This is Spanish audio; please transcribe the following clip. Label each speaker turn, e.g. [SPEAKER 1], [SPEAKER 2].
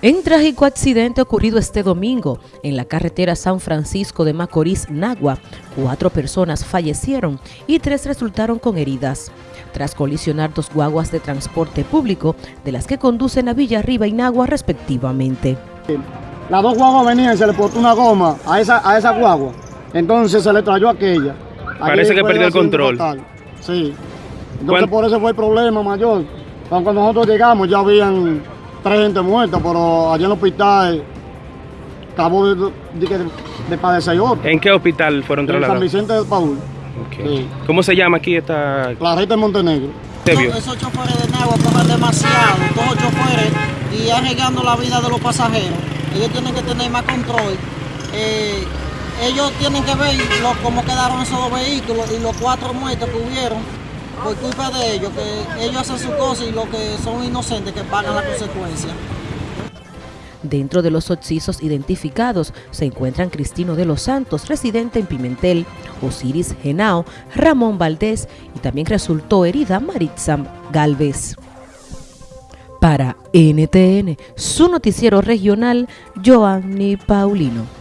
[SPEAKER 1] En trágico accidente ocurrido este domingo en la carretera San Francisco de Macorís, Nagua, cuatro personas fallecieron y tres resultaron con heridas. Tras colisionar dos guaguas de transporte público, de las que conducen a Villarriba y Nagua respectivamente.
[SPEAKER 2] Las dos guaguas venían y se le puso una goma a esa, a esa guagua, entonces se le trayó aquella.
[SPEAKER 3] Parece que perdió el control.
[SPEAKER 2] Fatal. Sí. Entonces por eso fue el problema mayor. Cuando nosotros llegamos ya habían tres gente muerta, pero allá en el hospital acabó de, de, de padecer otro.
[SPEAKER 3] ¿En qué hospital fueron
[SPEAKER 2] En
[SPEAKER 3] trasladados?
[SPEAKER 2] San Vicente del Paúl. Sí.
[SPEAKER 3] ¿Cómo se llama aquí esta
[SPEAKER 2] Clarita de Montenegro.
[SPEAKER 3] vio?
[SPEAKER 4] Esos choferes de Nagua cogen demasiado, todos choferes, y arriesgando la vida de los pasajeros. Ellos tienen que tener más control. Eh, ellos tienen que ver lo- cómo quedaron esos dos vehículos y los cuatro muertos que hubieron por culpa de ellos, que ellos hacen su cosa y los que son inocentes que pagan la consecuencia.
[SPEAKER 1] Dentro de los occisos identificados se encuentran Cristino de los Santos, residente en Pimentel, Osiris Genao, Ramón Valdés y también resultó herida Maritza Galvez. Para NTN, su noticiero regional, Joanny Paulino.